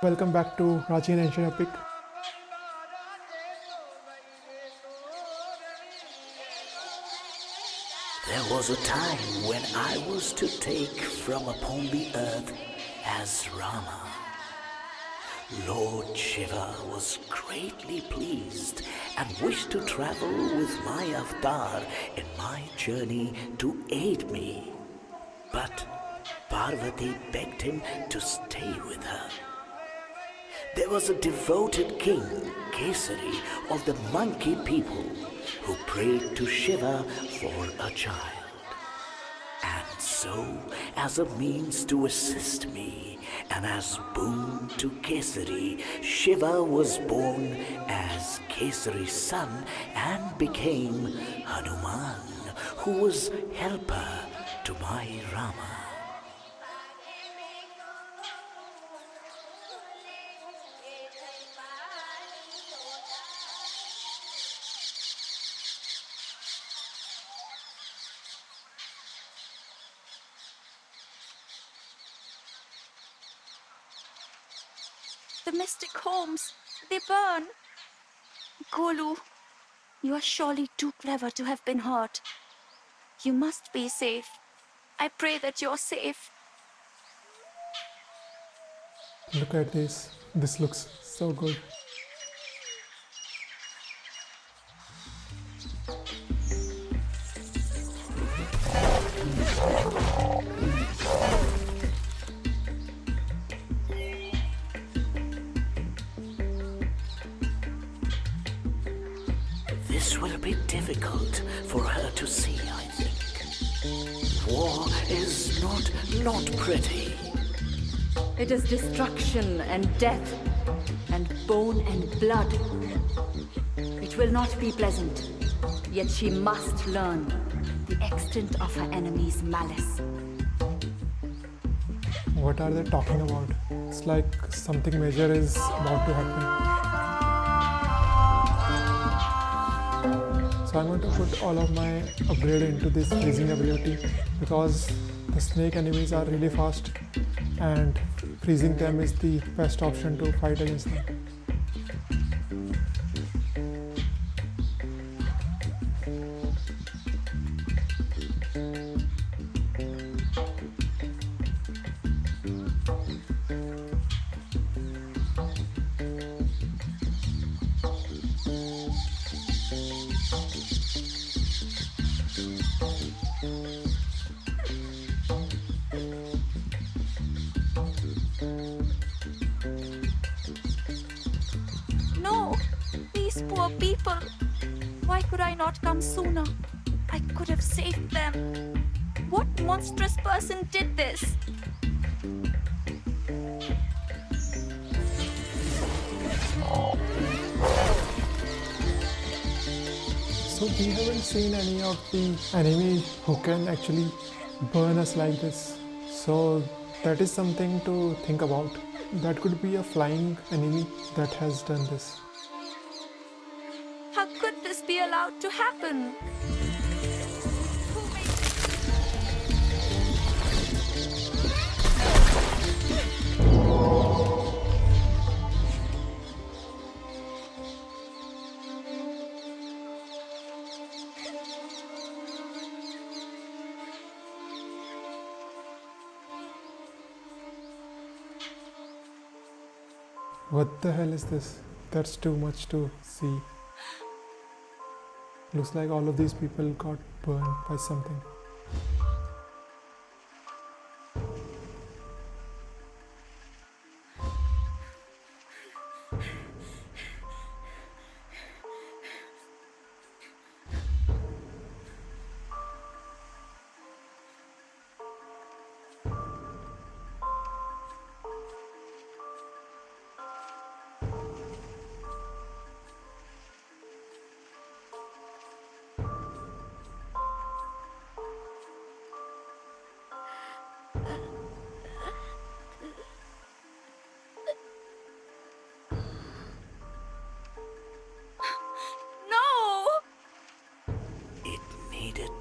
Welcome back to Prachin Ancient Epic. There was a time when I was to take from upon the earth as Rama. Lord Shiva was greatly pleased and wished to travel with my avatar in my journey to aid me. But Parvati begged him to stay with her. There was a devoted king, Kesari, of the monkey people, who prayed to Shiva for a child. And so, as a means to assist me, and as boon to Kesari, Shiva was born as Kesari's son and became Hanuman, who was helper to my Rama. The mystic homes, they burn. Golu, you are surely too clever to have been hurt. You must be safe. I pray that you're safe. Look at this. This looks so good. Difficult for her to see, I think. War is not, not pretty. It is destruction and death, and bone and blood. It will not be pleasant, yet she must learn the extent of her enemy's malice. What are they talking about? It's like something major is about to happen. So I'm going to put all of my upgrade into this freezing ability because the snake enemies are really fast and freezing them is the best option to fight against them. Not come sooner? I could have saved them. What monstrous person did this? So we haven't seen any of the enemy who can actually burn us like this. So that is something to think about. That could be a flying enemy that has done this. This be allowed to happen? What the hell is this? That's too much to see. Looks like all of these people got burned by something.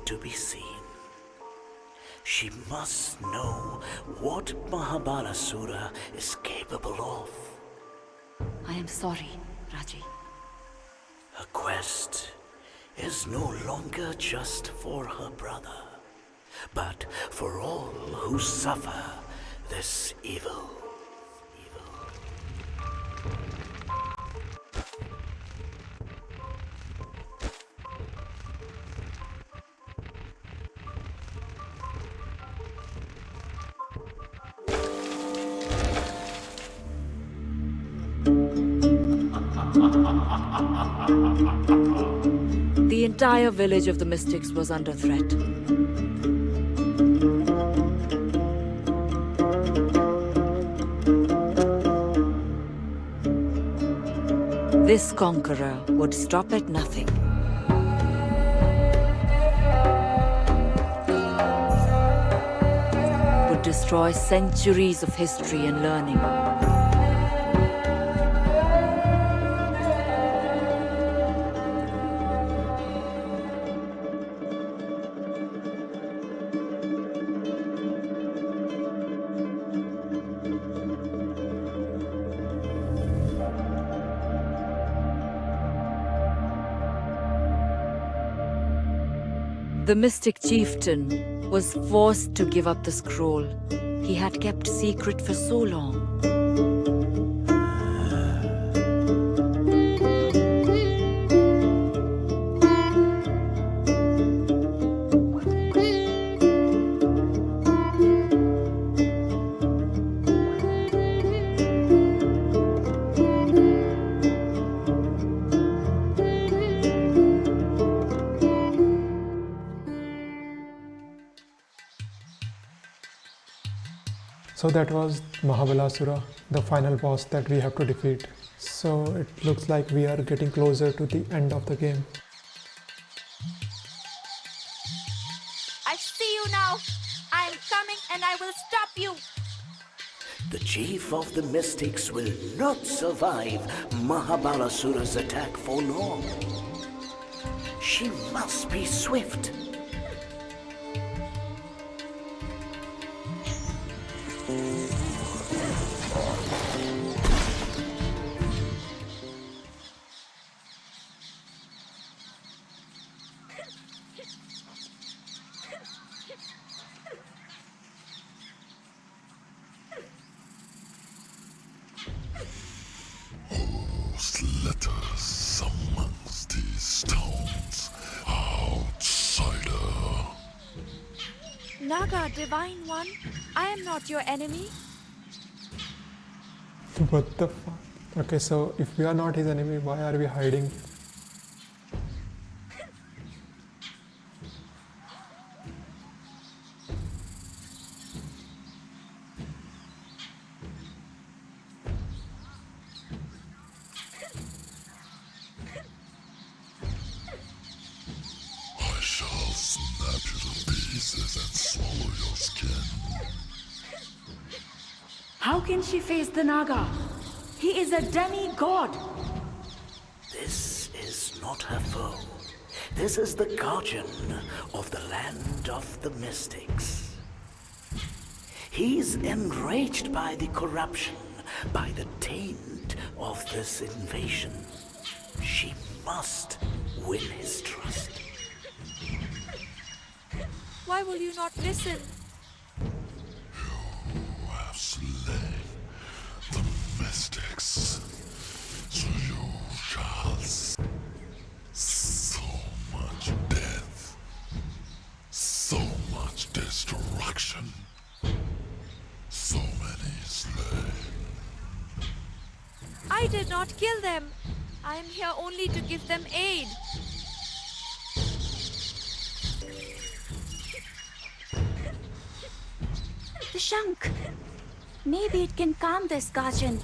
To be seen. She must know what Mahabalasura is capable of. I am sorry, Raji. Her quest is no longer just for her brother, but for all who suffer this evil. Evil. Entire village of the Mystics was under threat. This conqueror would stop at nothing. Would destroy centuries of history and learning. The mystic chieftain was forced to give up the scroll he had kept secret for so long. So that was Mahabalasura, the final boss that we have to defeat. So it looks like we are getting closer to the end of the game. I see you now. I am coming and I will stop you. The chief of the mystics will not survive Mahabalasura's attack for long. She must be swift. Naga, Divine One, I am not your enemy. What the fuck? Okay, so if we are not his enemy, why are we hiding? I shall snap you to pieces and swallow your skin. How can she face the Naga? He is a demigod. This is not her foe. This is the guardian of the land of the mystics. He's enraged by the corruption, by the taint of this invasion. She must win his trust. Why will you not listen? Who have slain the mystics, so you shall s- so much death, so much destruction, so many slain. I did not kill them. I am here only to give them aid. The Shank. Maybe it can calm this guardian.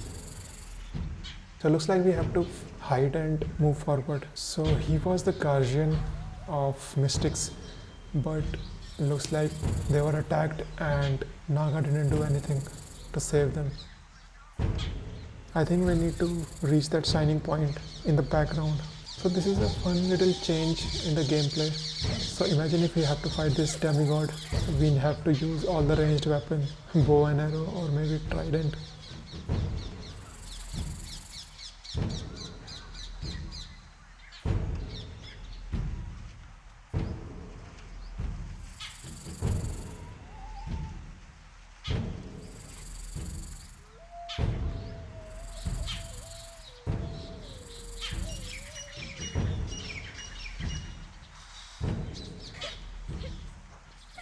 So it looks like we have to hide and move forward. So he was the guardian of mystics, but looks like they were attacked and Naga didn't do anything to save them. I think we need to reach that shining point in the background. So this is a fun little change in the gameplay. So imagine if we have to fight this demigod, we have to use all the ranged weapon, bow and arrow or maybe trident.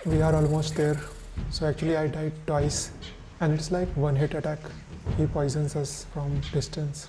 We are almost there. So actually I died twice and it's like one hit attack. He poisons us from distance.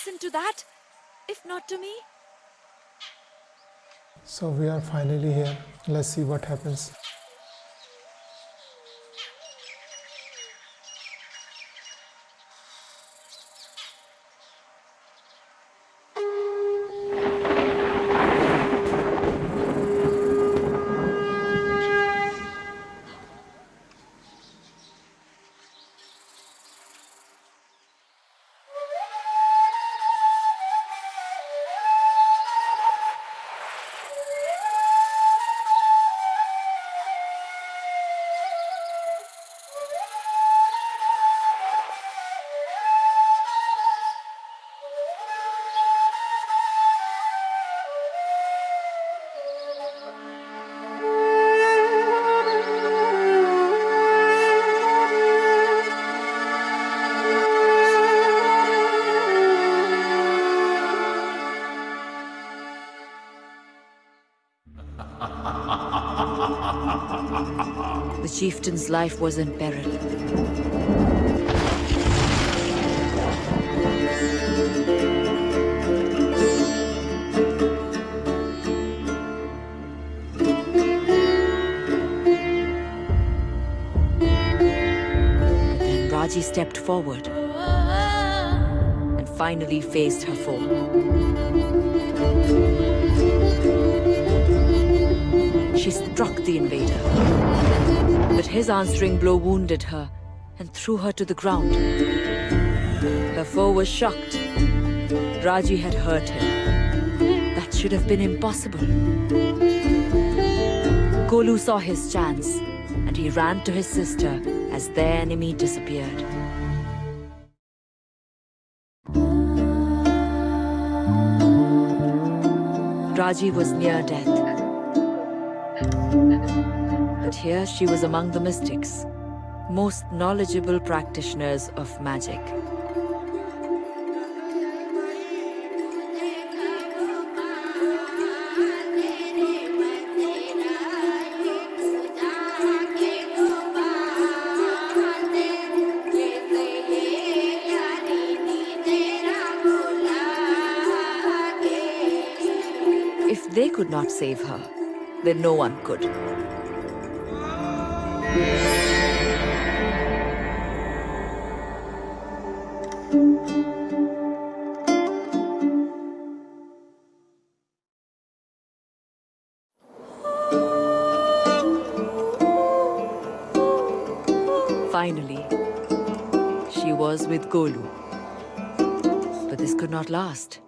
Listen to that? If not to me? So we are finally here. Let's see what happens. Chieftain's life was in peril. Then Raji stepped forward and finally faced her foe. She struck the invader. His answering blow wounded her and threw her to the ground. Her foe was shocked. Raji had hurt him. That should have been impossible. Golu saw his chance and he ran to his sister as their enemy disappeared. Raji was near death. But here she was among the mystics, most knowledgeable practitioners of magic. If they could not save her, then no one could. Finally, she was with Golu. But this could not last.